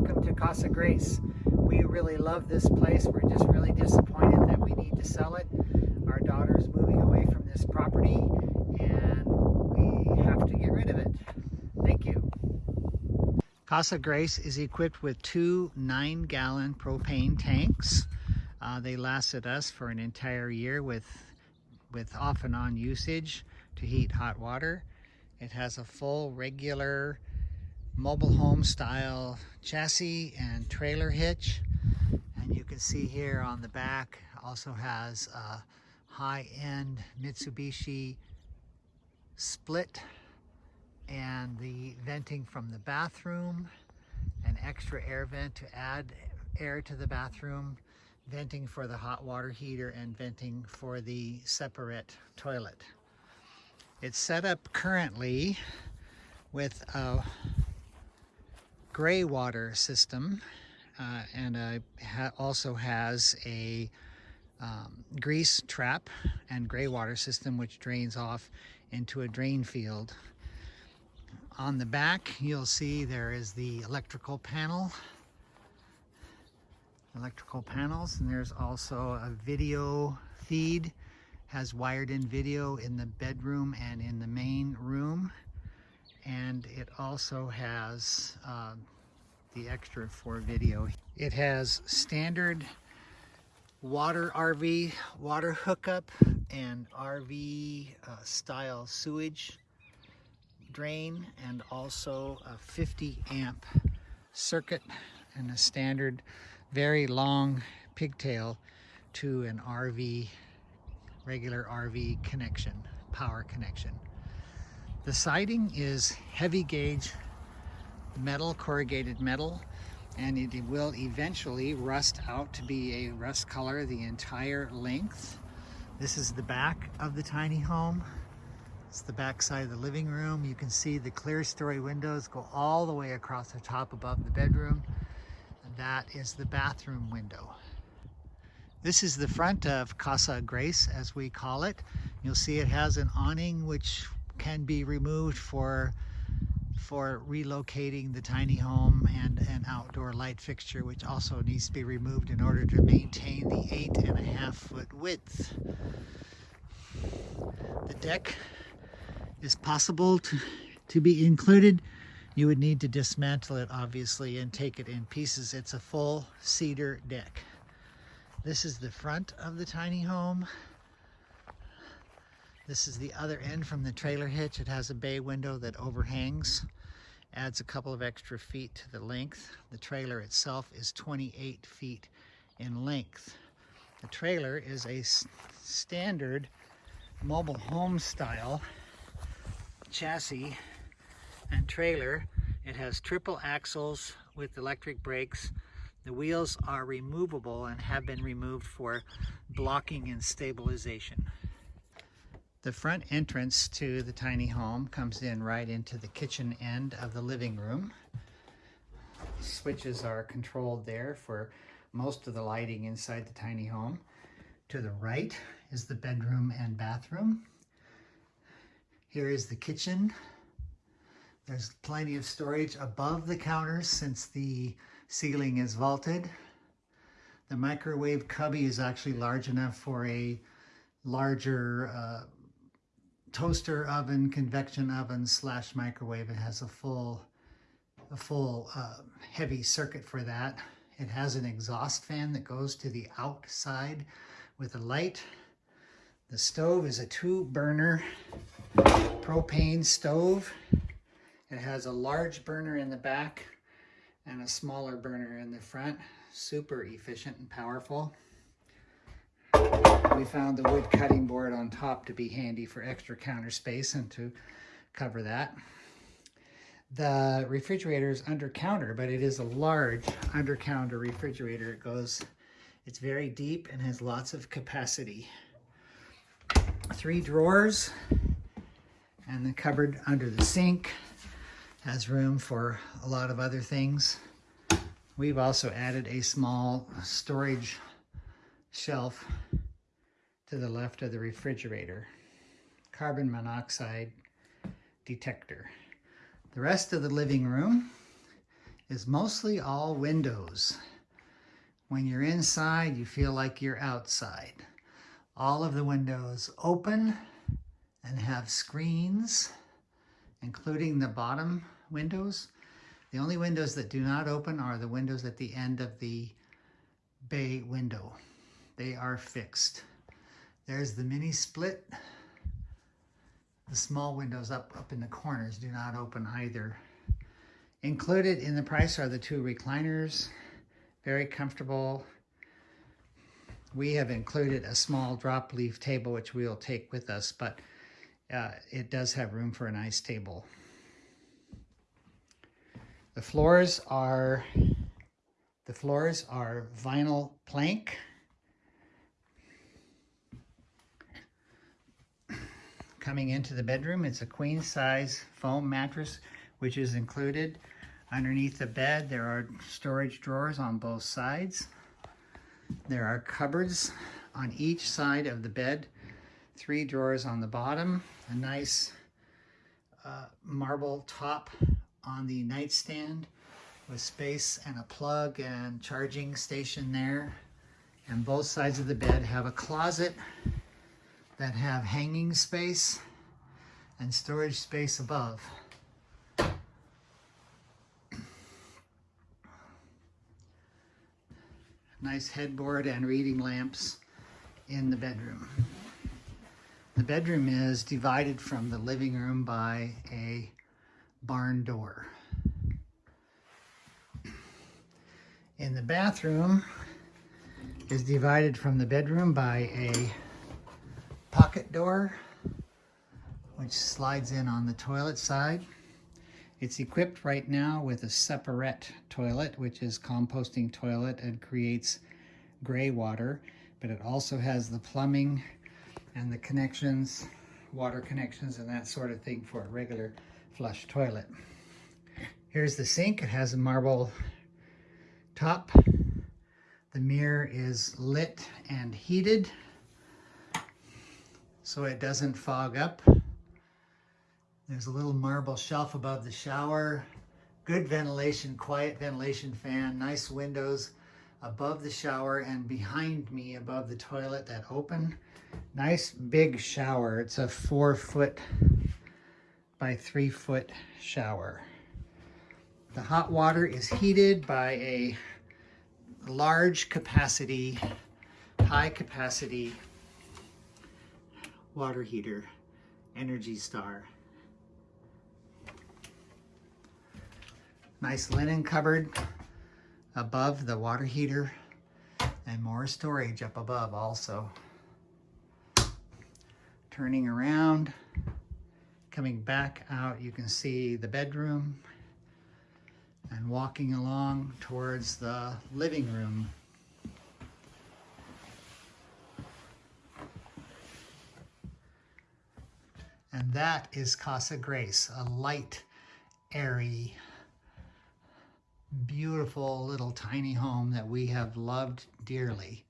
welcome to Casa Grace. We really love this place. We're just really disappointed that we need to sell it. Our daughter is moving away from this property and we have to get rid of it. Thank you. Casa Grace is equipped with two nine gallon propane tanks. Uh, they lasted us for an entire year with, with off and on usage to heat hot water. It has a full regular mobile home style chassis and trailer hitch. And you can see here on the back also has a high-end Mitsubishi split and the venting from the bathroom, an extra air vent to add air to the bathroom, venting for the hot water heater and venting for the Separett toilet. It's set up currently with a gray water system uh, and uh, ha also has a um, grease trap and gray water system which drains off into a drain field. On the back you'll see there is the electrical panel electrical panels and there's also a video feed has wired in video in the bedroom and in the main room and it also has uh, the extra for video. It has standard water RV water hookup and RV uh, style sewage drain and also a 50 amp circuit and a standard very long pigtail to an RV regular RV connection power connection the siding is heavy gauge metal, corrugated metal, and it will eventually rust out to be a rust color the entire length. This is the back of the tiny home. It's the back side of the living room. You can see the clerestory windows go all the way across the top above the bedroom. And that is the bathroom window. This is the front of Casa Grace, as we call it. You'll see it has an awning which can be removed for for relocating the tiny home and an outdoor light fixture which also needs to be removed in order to maintain the eight and a half foot width. The deck is possible to, to be included. You would need to dismantle it obviously and take it in pieces. It's a full cedar deck. This is the front of the tiny home. This is the other end from the trailer hitch. It has a bay window that overhangs, adds a couple of extra feet to the length. The trailer itself is 28 feet in length. The trailer is a standard mobile home style chassis and trailer. It has triple axles with electric brakes. The wheels are removable and have been removed for blocking and stabilization. The front entrance to the tiny home comes in right into the kitchen end of the living room. Switches are controlled there for most of the lighting inside the tiny home. To the right is the bedroom and bathroom. Here is the kitchen. There's plenty of storage above the counters since the ceiling is vaulted. The microwave cubby is actually large enough for a larger uh, toaster oven, convection oven slash microwave. It has a full, a full uh, heavy circuit for that. It has an exhaust fan that goes to the outside with a light. The stove is a two burner propane stove. It has a large burner in the back and a smaller burner in the front. Super efficient and powerful. We found the wood cutting board on top to be handy for extra counter space and to cover that. The refrigerator is under counter, but it is a large under counter refrigerator. It goes, it's very deep and has lots of capacity. Three drawers and the cupboard under the sink has room for a lot of other things. We've also added a small storage shelf to the left of the refrigerator. Carbon monoxide detector. The rest of the living room is mostly all windows. When you're inside, you feel like you're outside. All of the windows open and have screens, including the bottom windows. The only windows that do not open are the windows at the end of the bay window. They are fixed. There's the mini split. The small windows up, up in the corners do not open either. Included in the price are the two recliners. Very comfortable. We have included a small drop leaf table, which we'll take with us, but uh, it does have room for a nice table. The floors are the floors are vinyl plank. Coming into the bedroom, it's a queen size foam mattress, which is included. Underneath the bed, there are storage drawers on both sides. There are cupboards on each side of the bed, three drawers on the bottom, a nice uh, marble top on the nightstand with space and a plug and charging station there. And both sides of the bed have a closet that have hanging space and storage space above. Nice headboard and reading lamps in the bedroom. The bedroom is divided from the living room by a barn door. In the bathroom is divided from the bedroom by a pocket door, which slides in on the toilet side. It's equipped right now with a Separett toilet, which is composting toilet and creates gray water, but it also has the plumbing and the connections, water connections and that sort of thing for a regular flush toilet. Here's the sink. It has a marble top. The mirror is lit and heated so it doesn't fog up. There's a little marble shelf above the shower. Good ventilation, quiet ventilation fan, nice windows above the shower and behind me above the toilet that open. Nice big shower. It's a four foot by three foot shower. The hot water is heated by a large capacity, high capacity water heater, Energy Star. Nice linen cupboard above the water heater and more storage up above also. Turning around, coming back out, you can see the bedroom and walking along towards the living room. And that is Casa Grace, a light, airy, beautiful little tiny home that we have loved dearly.